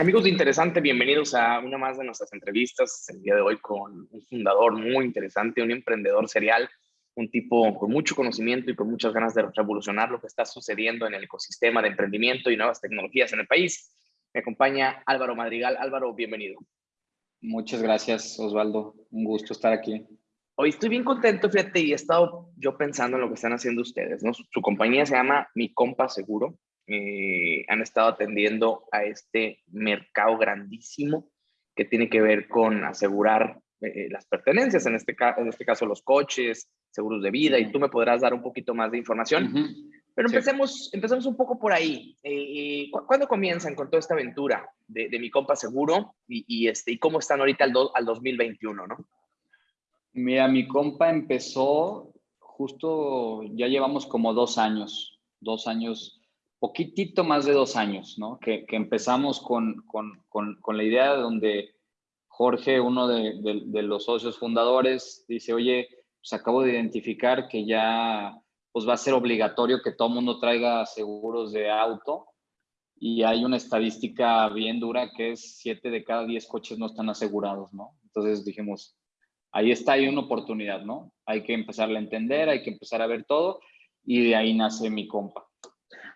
Amigos de Interesante, bienvenidos a una más de nuestras entrevistas. El día de hoy con un fundador muy interesante, un emprendedor serial, un tipo con mucho conocimiento y con muchas ganas de revolucionar lo que está sucediendo en el ecosistema de emprendimiento y nuevas tecnologías en el país. Me acompaña Álvaro Madrigal. Álvaro, bienvenido. Muchas gracias, Osvaldo. Un gusto estar aquí. Hoy estoy bien contento, fíjate, y he estado yo pensando en lo que están haciendo ustedes, ¿no? Su compañía se llama Mi Compa Seguro eh, han estado atendiendo a este mercado grandísimo que tiene que ver con asegurar eh, las pertenencias, en este, en este caso los coches, seguros de vida, y tú me podrás dar un poquito más de información. Pero empecemos, empecemos un poco por ahí. Eh, ¿Cuándo comienzan con toda esta aventura de, mi compa seguro y, este, y cómo están ahorita al, al 2021, no? Mira, mi compa empezó justo, ya llevamos como dos años, dos años poquitito más de dos años, ¿no? Que, empezamos con, con, con, la idea donde Jorge, uno de, los socios fundadores, dice, oye, pues acabo de identificar que ya pues va a ser obligatorio que todo mundo traiga seguros de auto y hay una estadística bien dura que es siete de cada diez coches no están asegurados, ¿no? Entonces dijimos, ahí está, hay una oportunidad, ¿no? Hay que empezar a entender, hay que empezar a ver todo y de ahí nace mi compa.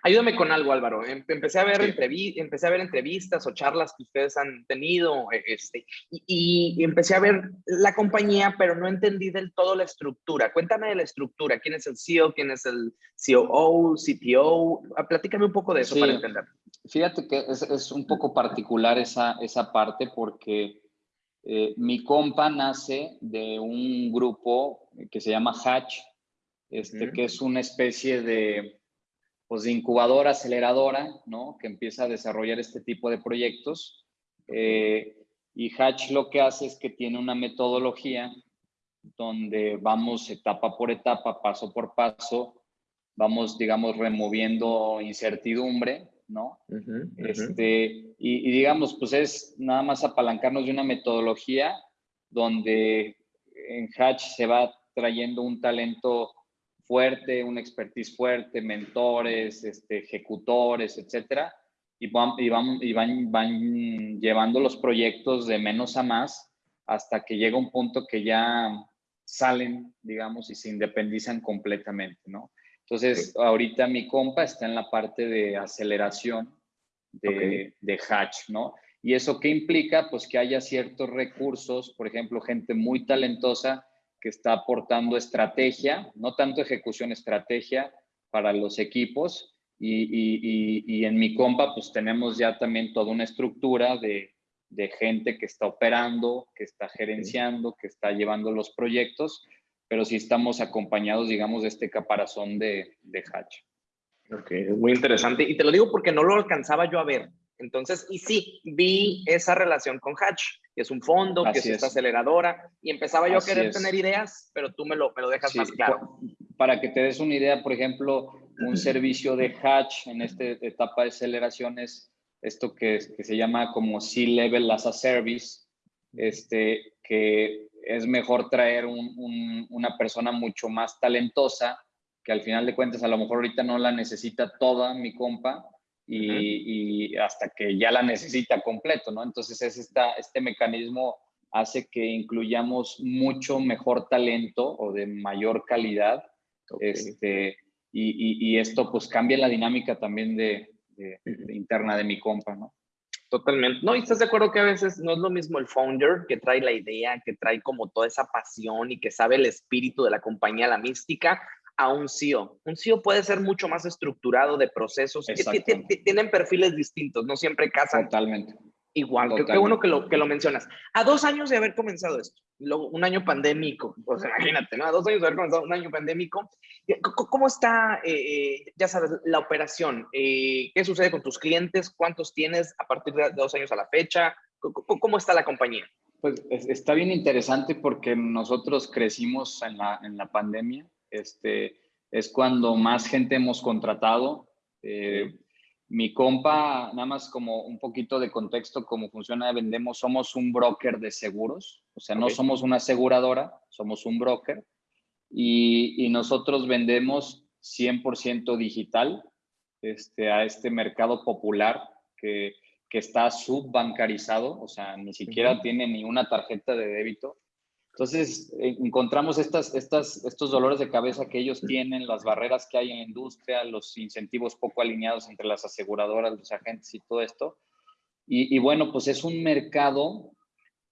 Ayúdame con algo, Álvaro. Em, empecé a ver, empecé a ver entrevistas o charlas que ustedes han tenido e, este, y, empecé a ver la compañía, pero no entendí del todo la estructura. Cuéntame de la estructura. ¿Quién es el CEO? ¿Quién es el COO, CPO? Ah, platícame un poco de eso para entender. Fíjate que es, un poco particular esa, esa parte porque eh, mi compa nace de un grupo que se llama Hatch, este, que es una especie de pues, de incubadora, aceleradora, ¿no? Que empieza a desarrollar este tipo de proyectos. Eh, y Hatch lo que hace es que tiene una metodología donde vamos etapa por etapa, paso por paso, vamos, digamos, removiendo incertidumbre, ¿no? Este, y, y, digamos, pues es nada más apalancarnos de una metodología donde en Hatch se va trayendo un talento fuerte, una expertise fuerte, mentores, este, ejecutores, etcétera, y, van, y, van, y van, van llevando los proyectos de menos a más hasta que llega un punto que ya salen, digamos, y se independizan completamente, ¿no? Entonces, ahorita mi compa está en la parte de aceleración de, de Hatch, ¿no? ¿Y eso qué implica? Pues que haya ciertos recursos, por ejemplo, gente muy talentosa que está aportando estrategia, no tanto ejecución, estrategia para los equipos. Y, en mi compa, pues tenemos ya también toda una estructura de, gente que está operando, que está gerenciando, que está llevando los proyectos, pero sí estamos acompañados, digamos, de este caparazón de, de Hatch. Ok, es muy interesante. Y te lo digo porque no lo alcanzaba yo a ver. Entonces, y sí, vi esa relación con Hatch, que es un fondo, que es, esta aceleradora, y empezaba yo a querer tener ideas, pero tú me lo, me lo dejas más claro. Para que te des una idea, por ejemplo, un servicio de Hatch en esta etapa de aceleración es esto que, que se llama como C-Level as a Service, este, que es mejor traer una persona mucho más talentosa, que al final de cuentas a lo mejor ahorita no la necesita toda mi compa, y, hasta que ya la necesita completo, ¿no? Entonces es esta, este mecanismo hace que incluyamos mucho mejor talento o de mayor calidad. Este, y, y, esto pues cambia la dinámica también de, interna de mi compa, ¿no? Totalmente. No, y estás de acuerdo que a veces no es lo mismo el founder que trae la idea, que trae como toda esa pasión y que sabe el espíritu de la compañía, la mística, a un CEO. Un CEO puede ser mucho más estructurado de procesos. Tienen perfiles distintos, no siempre casan. Totalmente. Igual, qué bueno que lo, que lo mencionas. A dos años de haber comenzado esto, un año pandémico, pues imagínate, ¿no? A dos años de haber comenzado un año pandémico, ¿cómo está, eh, eh, ya sabes, la operación? Eh, ¿Qué sucede con tus clientes? ¿Cuántos tienes a partir de dos años a la fecha? ¿Cómo, está la compañía? Pues está bien interesante porque nosotros crecimos en la, en la pandemia este, es cuando más gente hemos contratado. Eh, mi compa, nada más como un poquito de contexto, cómo funciona, vendemos, somos un broker de seguros, o sea, no somos una aseguradora, somos un broker y, nosotros vendemos 100% digital este, a este mercado popular que, que está subbancarizado, o sea, ni siquiera tiene ni una tarjeta de débito. Entonces, eh, encontramos estas, estas, estos dolores de cabeza que ellos tienen, las barreras que hay en la industria, los incentivos poco alineados entre las aseguradoras, los agentes y todo esto. Y, y bueno, pues es un mercado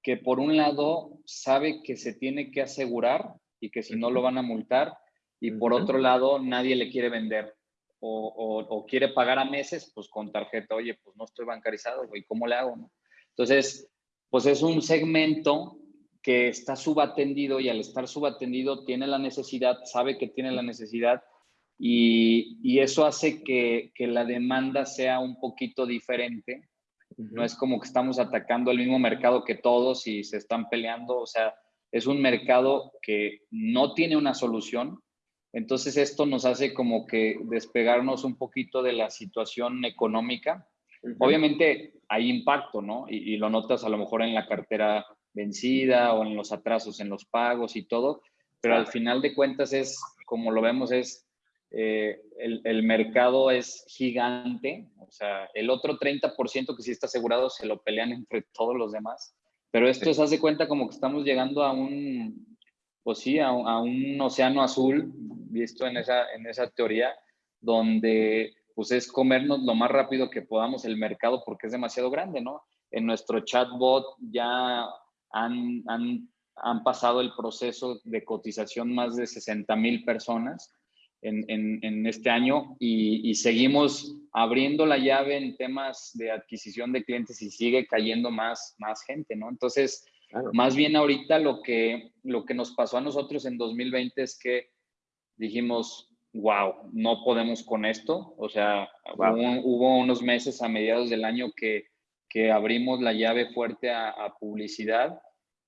que por un lado sabe que se tiene que asegurar y que si no lo van a multar, y por otro lado nadie le quiere vender o, quiere pagar a meses, pues con tarjeta, oye, pues no estoy bancarizado, güey, ¿cómo le hago? Entonces, pues es un segmento que está subatendido y al estar subatendido tiene la necesidad, sabe que tiene la necesidad y, y eso hace que, que, la demanda sea un poquito diferente. No es como que estamos atacando el mismo mercado que todos y se están peleando, o sea, es un mercado que no tiene una solución, entonces esto nos hace como que despegarnos un poquito de la situación económica. Obviamente hay impacto, ¿no? Y, lo notas a lo mejor en la cartera vencida o en los atrasos en los pagos y todo, pero al final de cuentas es, como lo vemos, es eh, el, mercado es gigante, o sea, el otro 30% que sí está asegurado se lo pelean entre todos los demás, pero esto se hace cuenta como que estamos llegando a un, pues sí, a, un océano azul, visto en esa, en esa teoría, donde pues es comernos lo más rápido que podamos el mercado porque es demasiado grande, ¿no? En nuestro chatbot ya han, han, han pasado el proceso de cotización más de 60 mil personas en, en, en, este año y, y, seguimos abriendo la llave en temas de adquisición de clientes y sigue cayendo más, más gente, ¿no? Entonces, más bien ahorita lo que, lo que nos pasó a nosotros en 2020 es que dijimos, wow, no podemos con esto. O sea, hubo, unos meses a mediados del año que, que abrimos la llave fuerte a, publicidad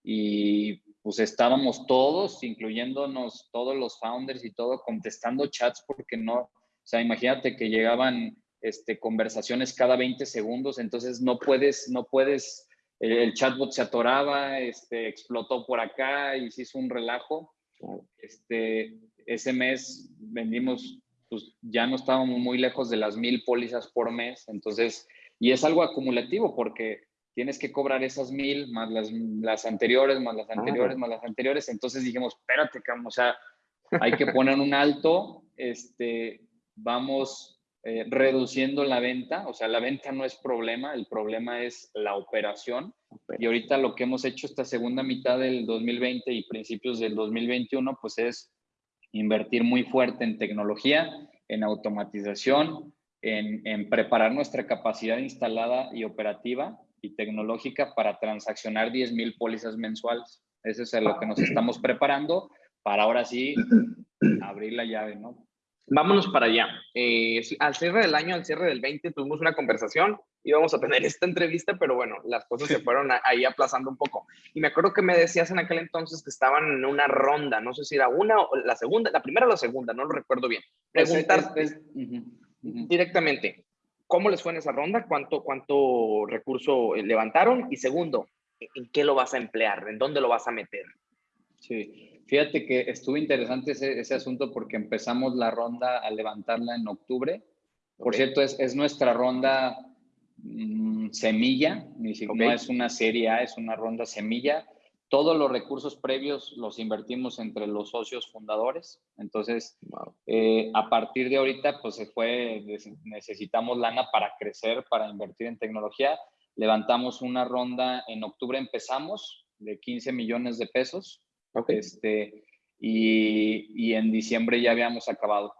y pues estábamos todos, incluyéndonos todos los founders y todo, contestando chats porque no, o sea, imagínate que llegaban este, conversaciones cada 20 segundos, entonces no puedes, no puedes el, chatbot se atoraba, este, explotó por acá y se hizo un relajo. Este, ese mes vendimos, pues ya no estábamos muy lejos de las mil pólizas por mes, entonces, y es algo acumulativo porque tienes que cobrar esas mil más las, las anteriores, más las anteriores, más las anteriores, entonces dijimos, espérate, o sea, hay que poner un alto, este, vamos eh, reduciendo la venta, o sea, la venta no es problema, el problema es la operación. Y ahorita lo que hemos hecho esta segunda mitad del 2020 y principios del 2021, pues es invertir muy fuerte en tecnología, en automatización, en, en preparar nuestra capacidad instalada y operativa y tecnológica para transaccionar 10 mil pólizas mensuales. Eso es a lo que nos estamos preparando para ahora sí abrir la llave, ¿no? Vámonos para allá. Eh, al cierre del año, al cierre del 20, tuvimos una conversación, íbamos a tener esta entrevista, pero bueno, las cosas se fueron ahí aplazando un poco. Y me acuerdo que me decías en aquel entonces que estaban en una ronda, no sé si era una o la segunda, la primera o la segunda, no lo recuerdo bien. Pues, Preguntarte directamente, ¿cómo les fue en esa ronda? ¿Cuánto, cuánto recurso levantaron? Y segundo, ¿en qué lo vas a emplear? ¿En dónde lo vas a meter? Sí, Fíjate que estuvo interesante ese, asunto porque empezamos la ronda a levantarla en octubre. Por cierto, es, es, nuestra ronda mm, semilla, ni siquiera no es una serie A, es una ronda semilla. Todos los recursos previos los invertimos entre los socios fundadores. Entonces, eh, a partir de ahorita, pues se fue, necesitamos lana para crecer, para invertir en tecnología. Levantamos una ronda en octubre, empezamos de 15 millones de pesos este, y, y, en diciembre ya habíamos acabado.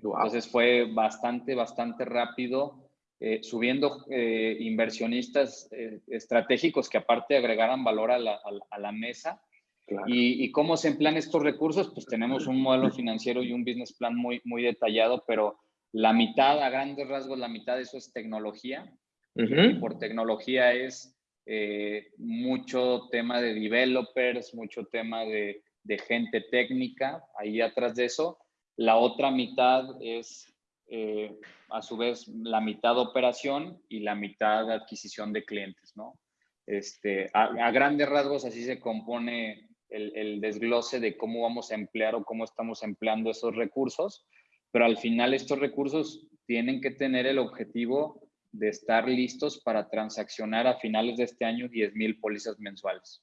Entonces fue bastante, bastante rápido, eh, subiendo eh, inversionistas eh, estratégicos que aparte agregaran valor a la, a, la mesa. Y, y, cómo se emplean estos recursos? Pues tenemos un modelo financiero y un business plan muy, muy detallado, pero la mitad, a grandes rasgos, la mitad de eso es tecnología. y por tecnología es mucho tema de developers, mucho tema de, gente técnica ahí atrás de eso. La otra mitad es, eh, a su vez, la mitad operación y la mitad adquisición de clientes, ¿no? Este, a, grandes rasgos así se compone el, desglose de cómo vamos a emplear o cómo estamos empleando esos recursos, pero al final estos recursos tienen que tener el objetivo de estar listos para transaccionar a finales de este año 10 mil pólizas mensuales.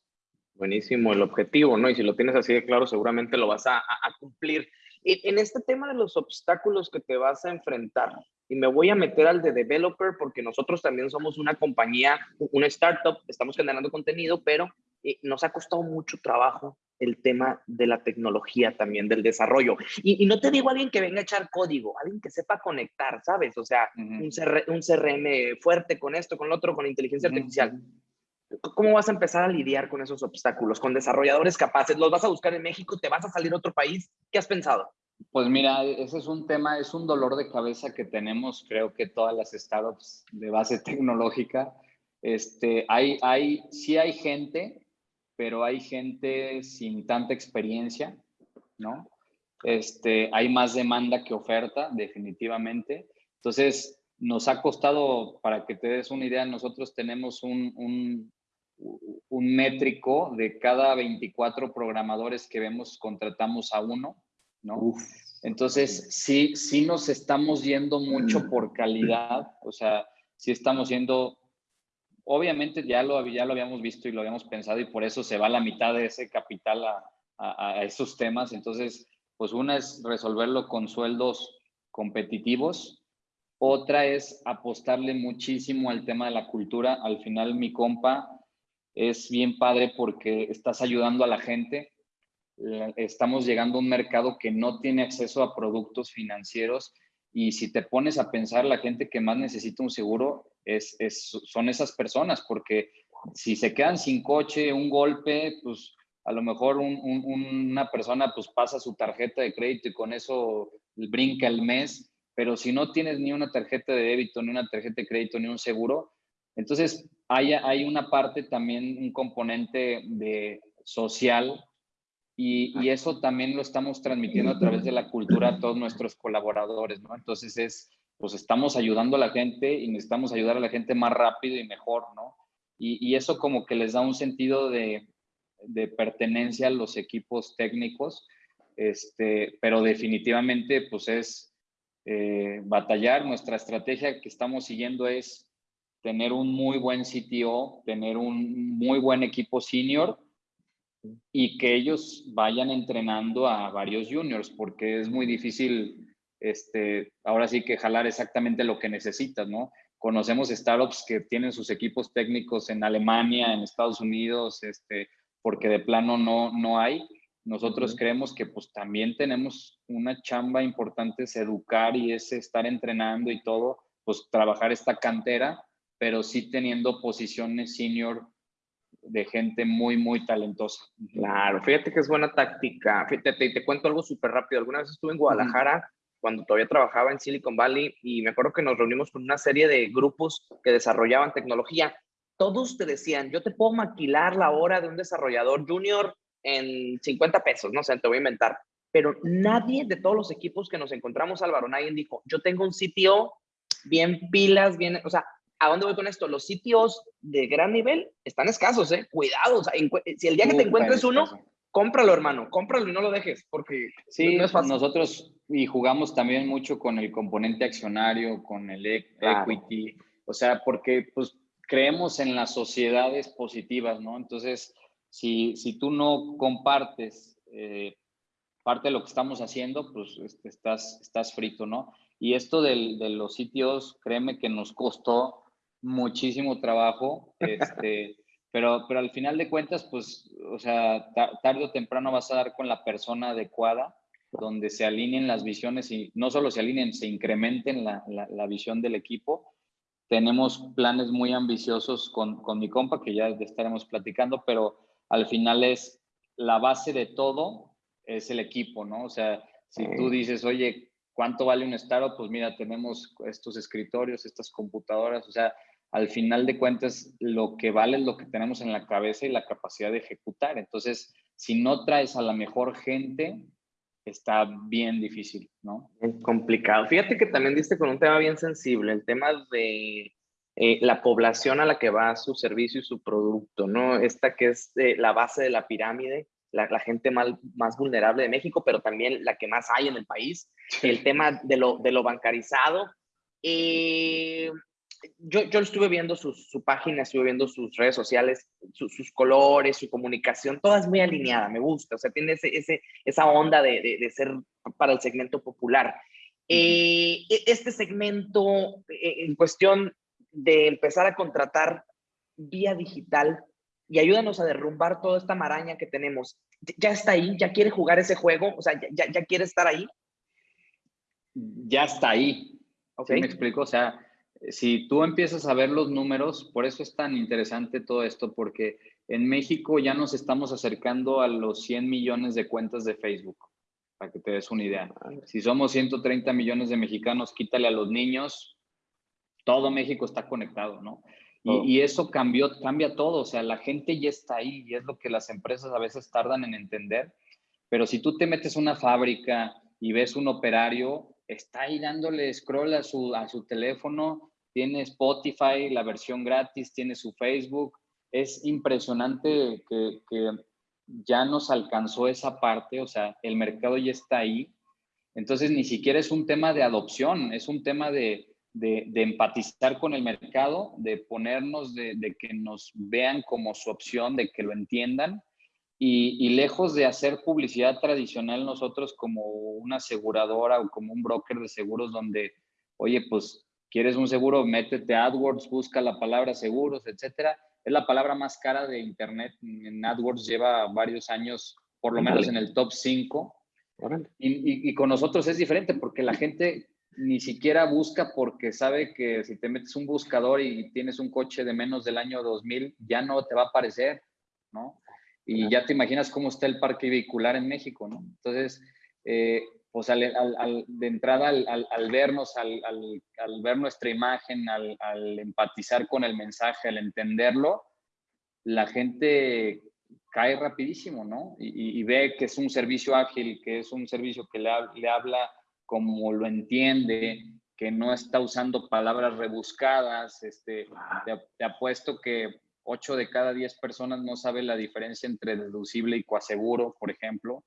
Buenísimo el objetivo, ¿no? Y si lo tienes así de claro, seguramente lo vas a, cumplir. En este tema de los obstáculos que te vas a enfrentar, y me voy a meter al de developer porque nosotros también somos una compañía, una startup, estamos generando contenido, pero eh, nos ha costado mucho trabajo el tema de la tecnología también, del desarrollo. Y, no te digo alguien que venga a echar código, alguien que sepa conectar, ¿sabes? O sea, un, CRM fuerte con esto, con lo otro, con inteligencia artificial. ¿Cómo vas a empezar a lidiar con esos obstáculos, con desarrolladores capaces? ¿Los vas a buscar en México? ¿Te vas a salir a otro país? ¿Qué has pensado? Pues mira, ese es un tema, es un dolor de cabeza que tenemos, creo que todas las startups de base tecnológica. Este, hay, hay, sí hay gente pero hay gente sin tanta experiencia, ¿no? Este, hay más demanda que oferta, definitivamente. Entonces, nos ha costado, para que te des una idea, nosotros tenemos un, un, un métrico de cada 24 programadores que vemos, contratamos a uno, ¿no? Entonces, sí, sí nos estamos yendo mucho mm. por calidad, o sea, sí estamos yendo obviamente ya lo, ya lo habíamos visto y lo habíamos pensado y por eso se va la mitad de ese capital a, a, esos temas. Entonces, pues una es resolverlo con sueldos competitivos, otra es apostarle muchísimo al tema de la cultura. Al final mi compa es bien padre porque estás ayudando a la gente. Estamos llegando a un mercado que no tiene acceso a productos financieros y si te pones a pensar, la gente que más necesita un seguro es, son esas personas, porque si se quedan sin coche, un golpe, pues a lo mejor una persona pues pasa su tarjeta de crédito y con eso brinca el mes, pero si no tienes ni una tarjeta de débito, ni una tarjeta de crédito, ni un seguro, entonces hay, hay una parte también, un componente de social y, y, eso también lo estamos transmitiendo a través de la cultura a todos nuestros colaboradores, ¿no? Entonces es, pues estamos ayudando a la gente y necesitamos ayudar a la gente más rápido y mejor, ¿no? Y, eso como que les da un sentido de, pertenencia a los equipos técnicos, este, pero definitivamente pues es eh, batallar. Nuestra estrategia que estamos siguiendo es tener un muy buen CTO, tener un muy buen equipo senior y que ellos vayan entrenando a varios juniors, porque es muy difícil este, ahora sí que jalar exactamente lo que necesitas, ¿no? Conocemos startups que tienen sus equipos técnicos en Alemania, en Estados Unidos, este, porque de plano no, no hay. Nosotros creemos que pues también tenemos una chamba importante, es educar y es estar entrenando y todo, pues trabajar esta cantera, pero sí teniendo posiciones senior de gente muy, muy talentosa. Claro, fíjate que es buena táctica. Fíjate, te, te cuento algo súper rápido. Alguna vez estuve en Guadalajara cuando todavía trabajaba en Silicon Valley y me acuerdo que nos reunimos con una serie de grupos que desarrollaban tecnología. Todos te decían, yo te puedo maquilar la hora de un desarrollador junior en 50 pesos, no sé, te voy a inventar. Pero nadie de todos los equipos que nos encontramos, Álvaro, nadie dijo, yo tengo un sitio bien pilas, bien, o sea, ¿a dónde voy con esto? Los sitios de gran nivel están escasos, ¿eh? Cuidado, si el día que te encuentres uno, cómpralo, hermano, cómpralo y no lo dejes, porque sí, no es fácil. nosotros y jugamos también mucho con el componente accionario, con el e-, equity, o sea, porque pues creemos en las sociedades positivas, ¿no? Entonces, si, si tú no compartes eh, parte de lo que estamos haciendo, pues este, estás, estás frito, ¿no? Y esto del, de los sitios, créeme que nos costó muchísimo trabajo, este, pero, pero al final de cuentas, pues, o sea, tarde o temprano vas a dar con la persona adecuada, donde se alineen las visiones y no solo se alineen, se incrementen la, la, visión del equipo. Tenemos planes muy ambiciosos con, con mi compa, que ya estaremos platicando, pero al final es la base de todo, es el equipo, ¿no? O sea, si tú dices, oye, ¿cuánto vale un startup? Pues mira, tenemos estos escritorios, estas computadoras, o sea, al final de cuentas lo que vale es lo que tenemos en la cabeza y la capacidad de ejecutar. Entonces, si no traes a la mejor gente, está bien difícil, ¿no? Es complicado. Fíjate que también diste con un tema bien sensible, el tema de eh, la población a la que va su servicio y su producto, ¿no? Esta que es eh, la base de la pirámide, la, gente más, más, vulnerable de México, pero también la que más hay en el país. El tema de lo, de lo bancarizado. Eh, yo, yo estuve viendo su, su página, estuve viendo sus redes sociales, sus colores, su comunicación, toda es muy alineada, me gusta, o sea, tiene ese, ese esa onda de, de, de, ser para el segmento popular. Eh, e, este segmento, eh, en cuestión de empezar a contratar vía digital, y ayúdanos a derrumbar toda esta maraña que tenemos. ¿Ya está ahí? ¿Ya quiere jugar ese juego? O sea, ¿ya, ya quiere estar ahí? Ya está ahí. Okay. ¿Sí me explico? O sea, si tú empiezas a ver los números, por eso es tan interesante todo esto, porque en México ya nos estamos acercando a los 100 millones de cuentas de Facebook, para que te des una idea. Si somos 130 millones de mexicanos, quítale a los niños, todo México está conectado, ¿no? Y, y, eso cambió, cambia todo, o sea, la gente ya está ahí y es lo que las empresas a veces tardan en entender, pero si tú te metes a una fábrica y ves un operario, está ahí dándole scroll a su, a su teléfono, tiene Spotify, la versión gratis, tiene su Facebook. Es impresionante que, ya nos alcanzó esa parte, o sea, el mercado ya está ahí. Entonces, ni siquiera es un tema de adopción, es un tema de, de, empatizar con el mercado, de ponernos, de, de, que nos vean como su opción, de que lo entiendan y, y, lejos de hacer publicidad tradicional nosotros como una aseguradora o como un broker de seguros donde, oye, pues quieres un seguro, métete a AdWords, busca la palabra seguros, etcétera. Es la palabra más cara de Internet. En AdWords lleva varios años, por lo menos en el top 5. Y, y, y con nosotros es diferente porque la gente ni siquiera busca porque sabe que si te metes un buscador y tienes un coche de menos del año 2000, ya no te va a aparecer, ¿no? y ya te imaginas cómo está el parque vehicular en México, ¿no? Entonces, eh, al, al, de entrada al, vernos, al, ver nuestra imagen, al, empatizar con el mensaje, al entenderlo, la gente cae rapidísimo, ¿no? Y, ve que es un servicio ágil, que es un servicio que le, habla como lo entiende, que no está usando palabras rebuscadas. Este, te, te apuesto que 8 de cada 10 personas no sabe la diferencia entre deducible y coaseguro, por ejemplo,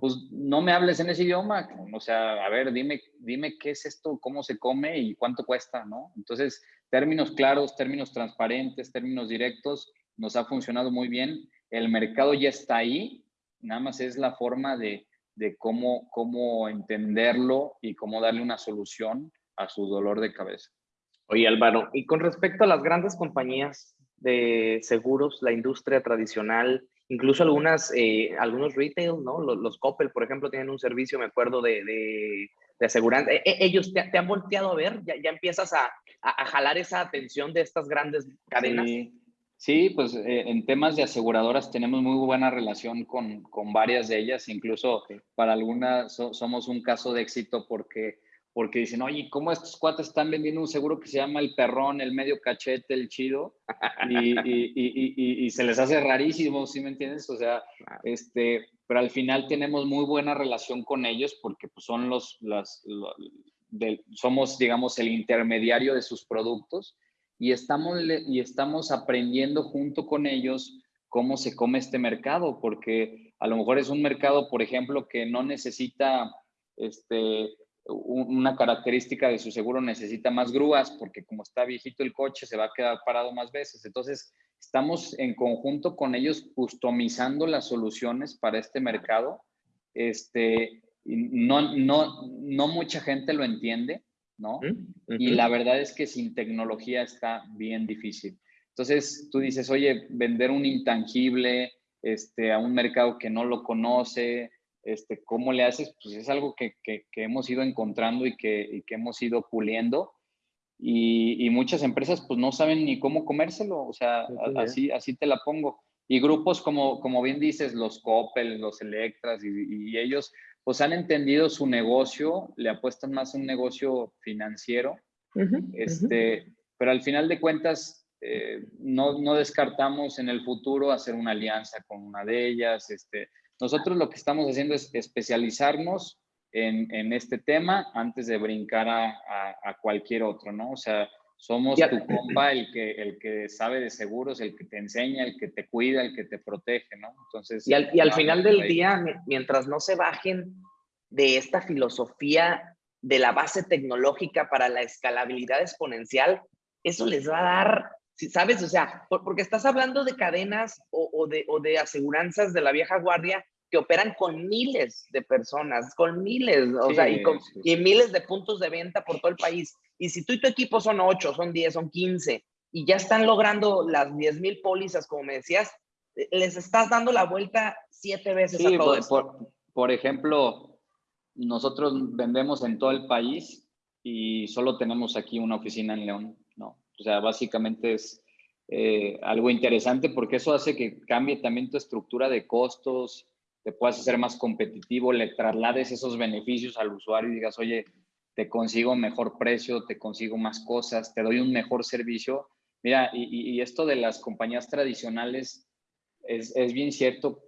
pues no me hables en ese idioma, o sea, a ver, dime, dime qué es esto, cómo se come y cuánto cuesta, ¿no? Entonces, términos claros, términos transparentes, términos directos, nos ha funcionado muy bien. El mercado ya está ahí, nada más es la forma de, de cómo, cómo entenderlo y cómo darle una solución a su dolor de cabeza. Oye, Álvaro, y con respecto a las grandes compañías, de seguros, la industria tradicional, incluso algunas, eh, algunos retail, ¿no? Los, los, Coppel, por ejemplo, tienen un servicio, me acuerdo, de, de, de aseguranza. E, e ellos te, te, han volteado a ver, ya, ya empiezas a, a, a, jalar esa atención de estas grandes cadenas. Sí, sí pues eh, en temas de aseguradoras tenemos muy buena relación con, con varias de ellas, incluso para algunas so, somos un caso de éxito porque porque dicen, oye, ¿cómo estos cuates están vendiendo un seguro que se llama el perrón, el medio cachete, el chido? Y, y, y, y se les hace rarísimo, ¿sí me entiendes? O sea, este, pero al final tenemos muy buena relación con ellos porque pues, son los, las, los, de, somos, digamos, el intermediario de sus productos y estamos, y estamos aprendiendo junto con ellos cómo se come este mercado, porque a lo mejor es un mercado, por ejemplo, que no necesita este, una característica de su seguro necesita más grúas porque como está viejito el coche se va a quedar parado más veces. Entonces, estamos en conjunto con ellos customizando las soluciones para este mercado. Este, no, no, no mucha gente lo entiende, ¿no? Uh -huh. Y la verdad es que sin tecnología está bien difícil. Entonces, tú dices, oye, vender un intangible este, a un mercado que no lo conoce, este, ¿cómo le haces? Pues es algo que, que, que hemos ido encontrando y que, y que hemos ido puliendo. Y, y, muchas empresas pues no saben ni cómo comérselo, o sea, así, así te la pongo. Y grupos como, como bien dices, los Coppel, los Electras y, y ellos pues han entendido su negocio, le apuestan más a un negocio financiero, uh -huh, este, uh -huh. pero al final de cuentas eh, no, no descartamos en el futuro hacer una alianza con una de ellas, este, nosotros lo que estamos haciendo es especializarnos en, en este tema antes de brincar a, a, a, cualquier otro, ¿no? O sea, somos ya. tu compa, el que, el que sabe de seguros, el que te enseña, el que te cuida, el que te protege, ¿no? Entonces... Y al, y al final del ahí. día, mientras no se bajen de esta filosofía de la base tecnológica para la escalabilidad exponencial, eso les va a dar, ¿sabes? O sea, porque estás hablando de cadenas o, de, o de aseguranzas de la vieja guardia que operan con miles de personas, con miles, o sea, y, con, y miles de puntos de venta por todo el país. Y si tú y tu equipo son 8, son 10, son 15, y ya están logrando las 10 mil pólizas, como me decías, les estás dando la vuelta siete veces a todo por, por, ejemplo, nosotros vendemos en todo el país y solo tenemos aquí una oficina en León. O sea, básicamente es eh, algo interesante porque eso hace que cambie también tu estructura de costos, te puedas hacer más competitivo, le traslades esos beneficios al usuario y digas, oye, te consigo mejor precio, te consigo más cosas, te doy un mejor servicio. Mira, y, esto de las compañías tradicionales es, es, bien cierto,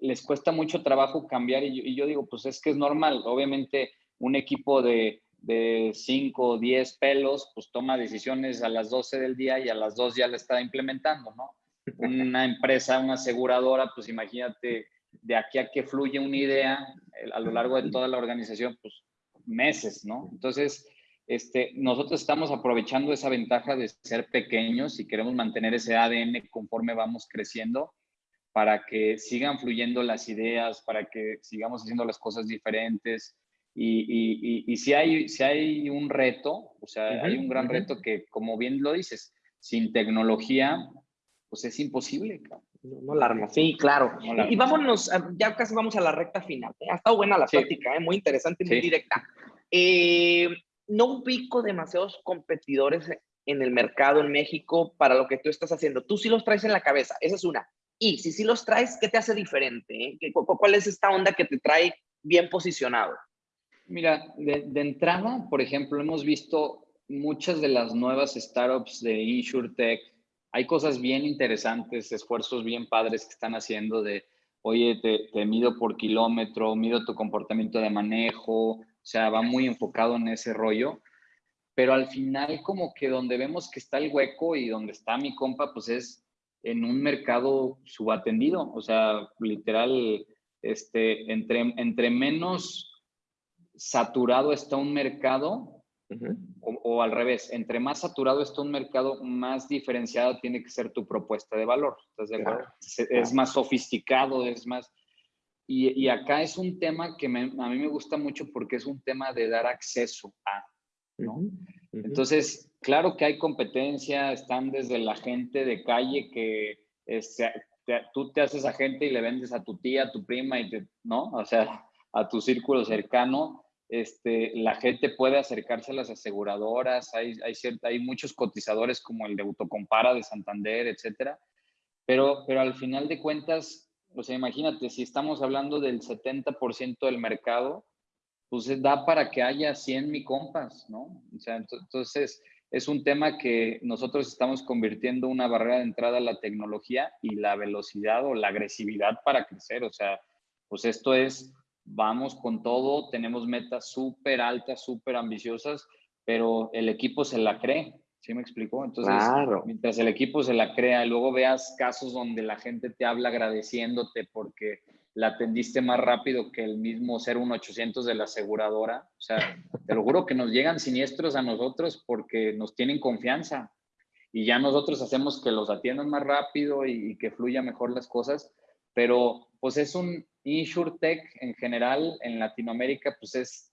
les cuesta mucho trabajo cambiar y yo, digo, pues es que es normal, obviamente un equipo de, de 5 o 10 pelos, pues toma decisiones a las 12 del día y a las 2 ya la está implementando, ¿no? Una empresa, una aseguradora, pues imagínate, de aquí a que fluye una idea a lo largo de toda la organización, pues meses, ¿no? Entonces, este, nosotros estamos aprovechando esa ventaja de ser pequeños y queremos mantener ese ADN conforme vamos creciendo para que sigan fluyendo las ideas, para que sigamos haciendo las cosas diferentes. Y, y, si, hay, si hay un reto, o sea, hay un gran reto que, como bien lo dices, sin tecnología, pues es imposible. No, la arma, sí, claro. y, vámonos, ya casi vamos a la recta final. ¿eh? Ha estado buena la plática, ¿eh? muy interesante y muy directa. Eh, no ubico demasiados competidores en el mercado en México para lo que tú estás haciendo. Tú sí los traes en la cabeza, esa es una. Y si sí los traes, ¿qué te hace diferente? ¿Cuál es esta onda que te trae bien posicionado? Mira, de, de entrada, por ejemplo, hemos visto muchas de las nuevas startups de InsurTech. Hay cosas bien interesantes, esfuerzos bien padres que están haciendo de, oye, te, mido por kilómetro, mido tu comportamiento de manejo, o sea, va muy enfocado en ese rollo, pero al final como que donde vemos que está el hueco y donde está mi compa, pues es en un mercado subatendido, o sea, literal, este, entre, entre menos saturado está un mercado, o, al revés, entre más saturado está un mercado, más diferenciada tiene que ser tu propuesta de valor. Es, más sofisticado, es más... Y, acá es un tema que a mí me gusta mucho porque es un tema de dar acceso a, ¿no? Entonces, claro que hay competencia, están desde la gente de calle que este, tú te haces agente y le vendes a tu tía, a tu prima, y ¿no? O sea, a tu círculo cercano este, la gente puede acercarse a las aseguradoras, hay, hay, hay muchos cotizadores como el de Autocompara de Santander, etcétera, pero, pero al final de cuentas, o sea, imagínate, si estamos hablando del 70% del mercado, pues da para que haya 100 mi compas, ¿no? O sea, entonces es un tema que nosotros estamos convirtiendo una barrera de entrada a la tecnología y la velocidad o la agresividad para crecer, o sea, pues esto es vamos con todo, tenemos metas súper altas, súper ambiciosas, pero el equipo se la cree, ¿sí me explicó? Entonces, mientras el equipo se la crea y luego veas casos donde la gente te habla agradeciéndote porque la atendiste más rápido que el mismo 01800 de la aseguradora, o sea, te lo juro que nos llegan siniestros a nosotros porque nos tienen confianza y ya nosotros hacemos que los atiendan más rápido y, y que fluya mejor las cosas, pero pues es un, InsurTech en general en Latinoamérica pues es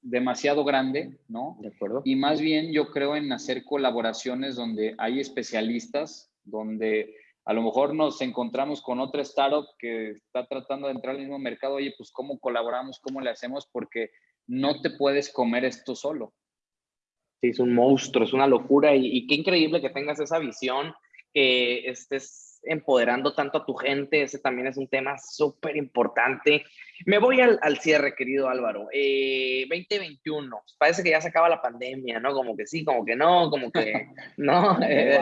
demasiado grande, ¿no? De acuerdo. Y más bien yo creo en hacer colaboraciones donde hay especialistas, donde a lo mejor nos encontramos con otra startup que está tratando de entrar al mismo mercado, oye, pues cómo colaboramos, cómo le hacemos, porque no te puedes comer esto solo. Sí, es un monstruo, es una locura y, y qué increíble que tengas esa visión, que estés empoderando tanto a tu gente, ese también es un tema súper importante. Me voy al, cierre, querido Álvaro. 2021, eh, parece que ya se acaba la pandemia, ¿no? Como que sí, como que no, como que no. Eh,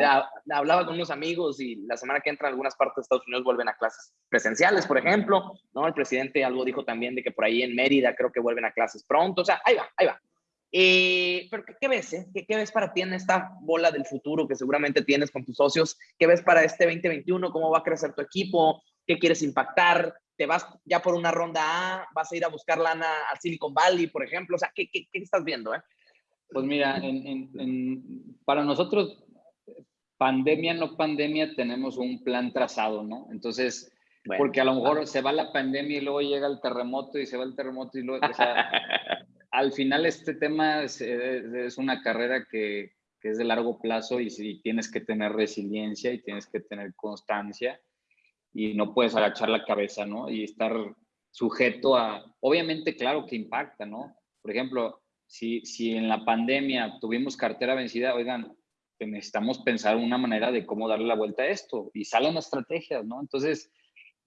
hablaba con unos amigos y la semana que entra en algunas partes de Estados Unidos vuelven a clases presenciales, por ejemplo, ¿no? El presidente algo dijo también de que por ahí en Mérida creo que vuelven a clases pronto, o sea, ahí va, ahí va. Eh, pero ¿qué, ves? Eh? ¿Qué, ves para ti en esta bola del futuro que seguramente tienes con tus socios? ¿Qué ves para este 2021? ¿Cómo va a crecer tu equipo? ¿Qué quieres impactar? ¿Te vas ya por una ronda A? ¿Vas a ir a buscar lana al Silicon Valley, por ejemplo? O sea, ¿qué, qué, estás viendo? Eh? Pues mira, en, para nosotros, pandemia, no pandemia, tenemos un plan trazado, ¿no? Entonces, porque a lo mejor se va la pandemia y luego llega el terremoto y se va el terremoto y luego, o sea, al final este tema es, una carrera que, que, es de largo plazo y, si tienes que tener resiliencia y tienes que tener constancia y no puedes agachar la cabeza, ¿no? Y estar sujeto a, obviamente, claro que impacta, ¿no? Por ejemplo, si, si en la pandemia tuvimos cartera vencida, oigan, necesitamos pensar una manera de cómo darle la vuelta a esto y salen estrategias, ¿no? Entonces,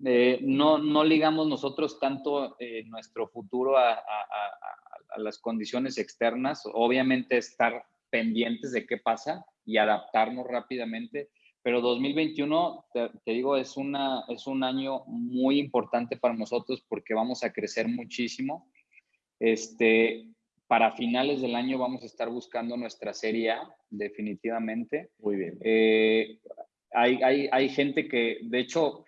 eh, no, no ligamos nosotros tanto eh, nuestro futuro a, a, a, las condiciones externas, obviamente estar pendientes de qué pasa y adaptarnos rápidamente, pero 2021, te, digo, es, una, es un año muy importante para nosotros porque vamos a crecer muchísimo. Este, para finales del año vamos a estar buscando nuestra serie A, definitivamente. Muy bien. Eh, hay, hay, hay, gente que, de hecho,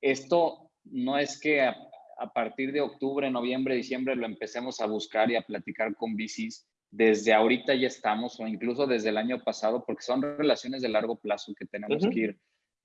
esto no es que a, partir de octubre, noviembre, diciembre lo empecemos a buscar y a platicar con VCs desde ahorita ya estamos, o incluso desde el año pasado, porque son relaciones de largo plazo que tenemos que ir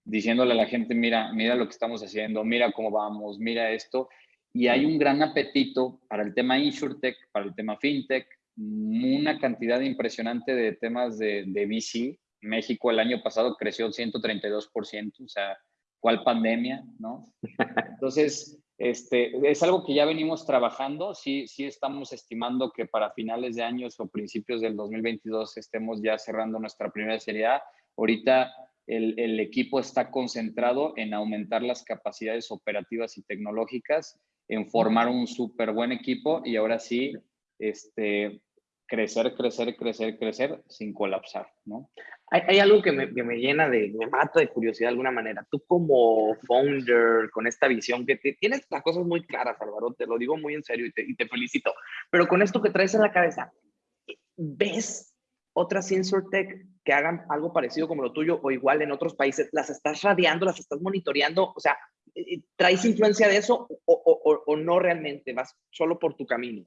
diciéndole a la gente, mira, mira lo que estamos haciendo, mira cómo vamos, mira esto. Y hay un gran apetito para el tema InsurTech, para el tema FinTech, una cantidad impresionante de temas de, de VC. México el año pasado creció 132%, o sea, ¿cuál pandemia? ¿no? Entonces, este, es algo que ya venimos trabajando, sí, sí estamos estimando que para finales de años o principios del 2022 estemos ya cerrando nuestra primera serie A. Ahorita el, el equipo está concentrado en aumentar las capacidades operativas y tecnológicas, en formar un súper buen equipo y ahora sí, este, crecer, crecer, crecer, crecer sin colapsar, ¿no? Hay, hay algo que me, que me, llena de, me mata de curiosidad de alguna manera. Tú como founder, con esta visión que te, tienes las cosas muy claras, Álvaro, te lo digo muy en serio y te, y te felicito, pero con esto que traes en la cabeza, ¿ves otras InsurTech que hagan algo parecido como lo tuyo o igual en otros países? ¿Las estás radiando, las estás monitoreando? O sea, ¿traes influencia de eso o, o, o, no realmente? ¿Vas solo por tu camino?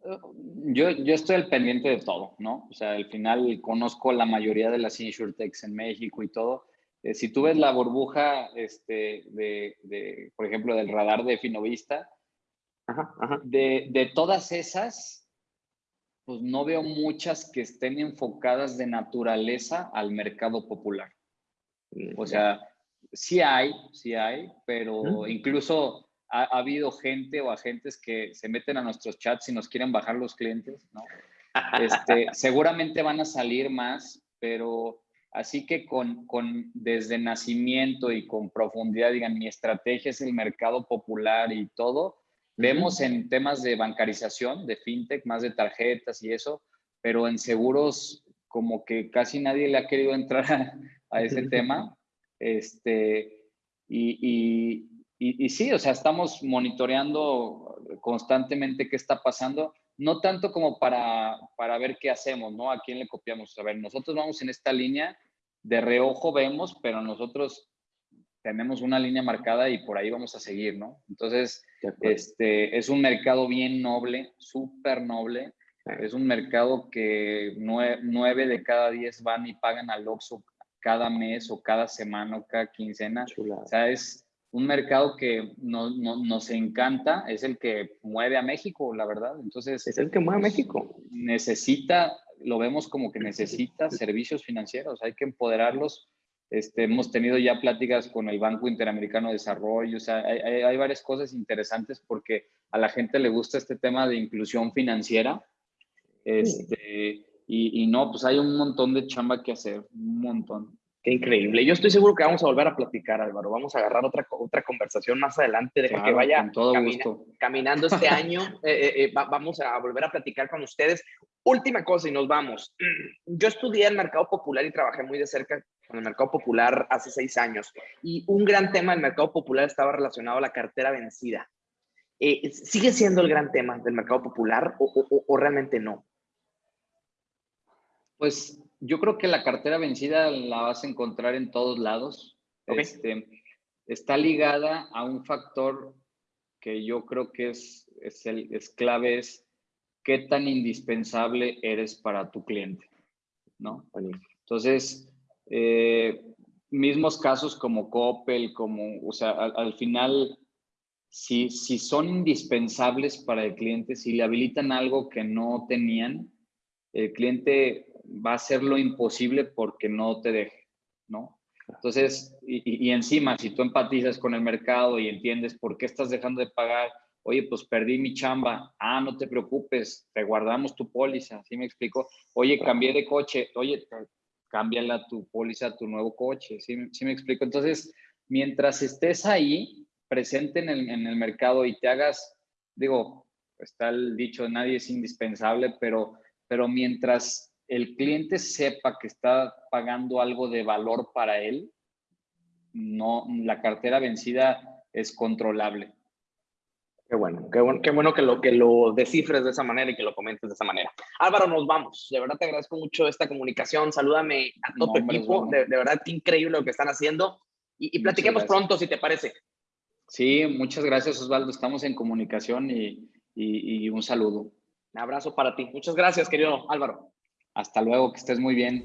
Yo, yo estoy al pendiente de todo, ¿no? O sea, al final conozco la mayoría de las insurtechs en México y todo. Eh, si tú ves la burbuja, este, de, de, por ejemplo, del radar de Finovista, ajá, ajá. De, de todas esas, pues no veo muchas que estén enfocadas de naturaleza al mercado popular. Mm, o sea, sí hay, sí hay, pero incluso ha, ha, habido gente o agentes que se meten a nuestros chats y nos quieren bajar los clientes, ¿no? Este, seguramente van a salir más, pero así que con, con, desde nacimiento y con profundidad, digan, mi estrategia es el mercado popular y todo, vemos en temas de bancarización, de fintech, más de tarjetas y eso, pero en seguros como que casi nadie le ha querido entrar a, a ese tema este, y, y, y, y, sí, o sea, estamos monitoreando constantemente qué está pasando, no tanto como para, para ver qué hacemos, ¿no? A quién le copiamos. A ver, nosotros vamos en esta línea, de reojo vemos, pero nosotros tenemos una línea marcada y por ahí vamos a seguir, ¿no? Entonces, este, es un mercado bien noble, súper noble. Es un mercado que nueve, nueve, de cada diez van y pagan al Oxxo cada mes o cada semana o cada quincena. Chula. O sea, es un mercado que no, no, nos encanta, es el que mueve a México, la verdad. Entonces, es el que mueve a México. Necesita, lo vemos como que necesita servicios financieros, hay que empoderarlos. Este, hemos tenido ya pláticas con el Banco Interamericano de Desarrollo, o sea, hay, hay, hay varias cosas interesantes porque a la gente le gusta este tema de inclusión financiera. Este, y, y, no, pues hay un montón de chamba que hacer, un montón. Qué increíble. Yo estoy seguro que vamos a volver a platicar, Álvaro. Vamos a agarrar otra, otra conversación más adelante. Deja claro, que vaya camina, caminando este año. Eh, eh, eh, va, vamos a volver a platicar con ustedes. Última cosa y nos vamos. Yo estudié el mercado popular y trabajé muy de cerca con el mercado popular hace seis años. Y un gran tema del mercado popular estaba relacionado a la cartera vencida. Eh, ¿Sigue siendo el gran tema del mercado popular o, o, o realmente no? Pues yo creo que la cartera vencida la vas a encontrar en todos lados. Okay. Este, está ligada a un factor que yo creo que es, es, el, es clave, es qué tan indispensable eres para tu cliente, ¿no? Entonces, eh, mismos casos como Coppel, como, o sea, al, final, si, si son indispensables para el cliente, si le habilitan algo que no tenían, el cliente va a hacer lo imposible porque no te deje, ¿no? Entonces, y, y, encima, si tú empatizas con el mercado y entiendes por qué estás dejando de pagar, oye, pues perdí mi chamba, ah, no te preocupes, te guardamos tu póliza, ¿sí me explico? Oye, cambié de coche, oye, cámbiala tu póliza, tu nuevo coche, ¿sí, ¿sí me explico? Entonces, mientras estés ahí, presente en el, en el mercado y te hagas, digo, está el dicho, nadie es indispensable, pero, pero mientras el cliente sepa que está pagando algo de valor para él, no, la cartera vencida es controlable. Qué bueno, qué bueno, qué bueno que lo, que lo descifres de esa manera y que lo comentes de esa manera. Álvaro, nos vamos. De verdad te agradezco mucho esta comunicación. Salúdame a todo tu equipo. De, verdad, qué increíble lo que están haciendo. Y, y platiquemos pronto, si te parece. Sí, muchas gracias, Osvaldo. Estamos en comunicación y, y un saludo. Un abrazo para ti. Muchas gracias, querido Álvaro. Hasta luego, que estés muy bien.